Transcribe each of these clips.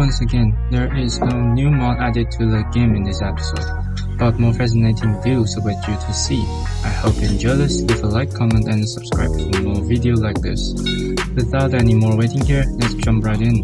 once again, there is no new mod added to the game in this episode, but more fascinating views await you to see. I hope you enjoy this, leave a like, comment and subscribe for more video like this. Without any more waiting here, let's jump right in.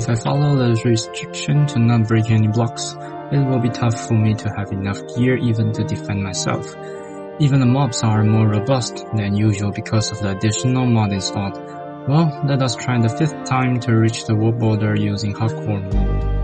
If I follow the restriction to not break any blocks, it will be tough for me to have enough gear even to defend myself. Even the mobs are more robust than usual because of the additional mod installed. Well, let us try the fifth time to reach the world border using hardcore mode.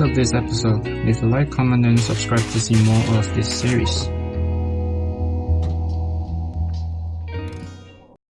End of this episode. Leave a like, comment and subscribe to see more of this series.